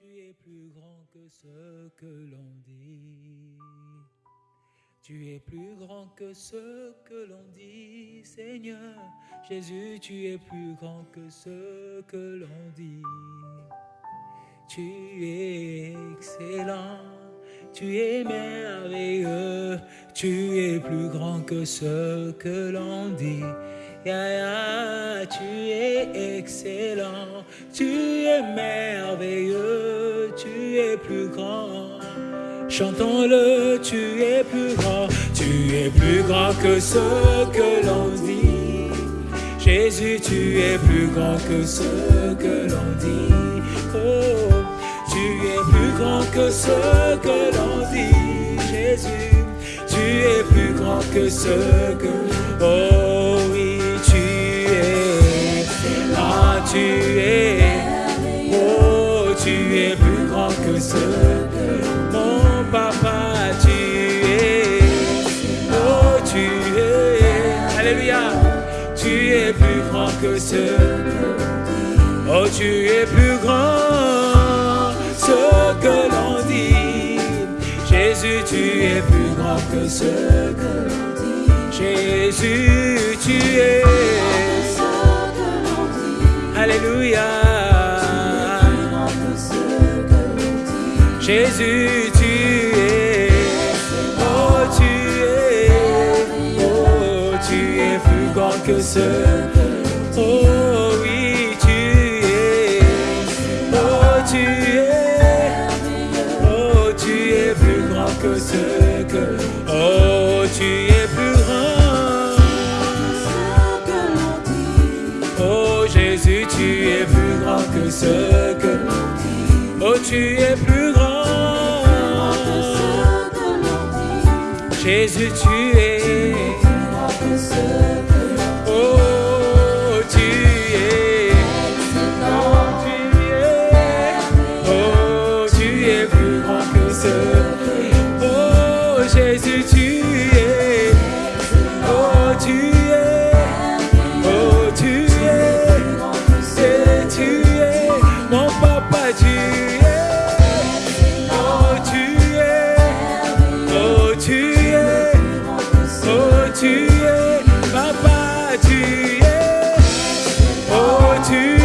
Tu es plus grand que ce que l'on dit. Tu es plus grand que ce que l'on dit, Seigneur. Jésus, tu es plus grand que ce que l'on dit. Tu es excellent, tu es merveilleux, tu es plus grand que ce que l'on dit. Ya, tu es excellent, tu es merveilleux, tu es plus grand. Chantons-le, tu es plus grand, tu es plus grand que ce que l'on dit. Jésus, tu es plus grand que ce que ce que l'on dit. Jésus, tu es plus grand que ce que... Oh oui, tu es... Ah, tu es... Oh, tu es plus grand que ce que... Mon papa, tu es... Oh, tu es... Alléluia. Tu es plus grand que ce... Oh, tu es plus grand, ce que l'on. Jésus, tu es plus grand que ce que l'on dit. Jésus, tu es. Alléluia. Jésus, tu es. Oh, tu es. Oh, tu es plus grand que ce Oh oui, ce que. Oh, tu es plus grand. Oh, Jésus, tu Jésus, tu es. Oh, tu es. Oh, tu es. Mon papa, tu es. Oh, tu es. Oh, tu es. Oh, tu es. Papa, tu es. Oh, tu es.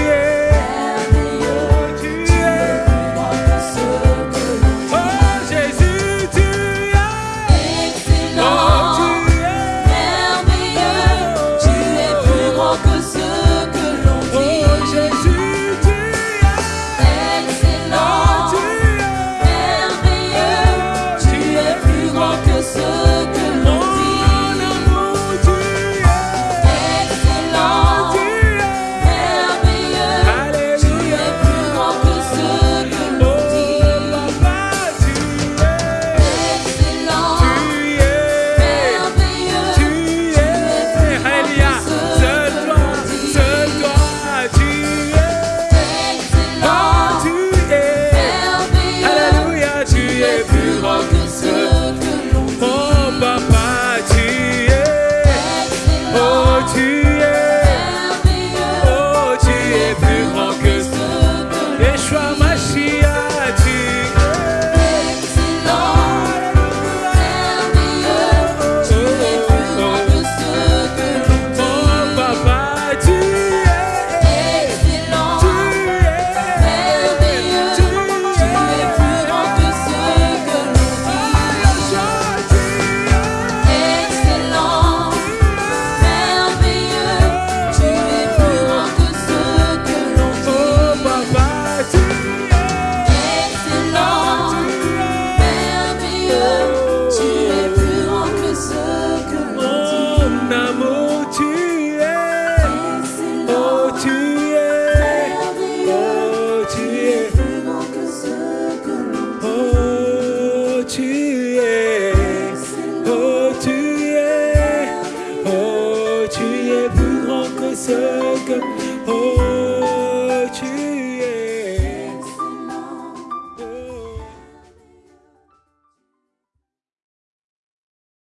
namu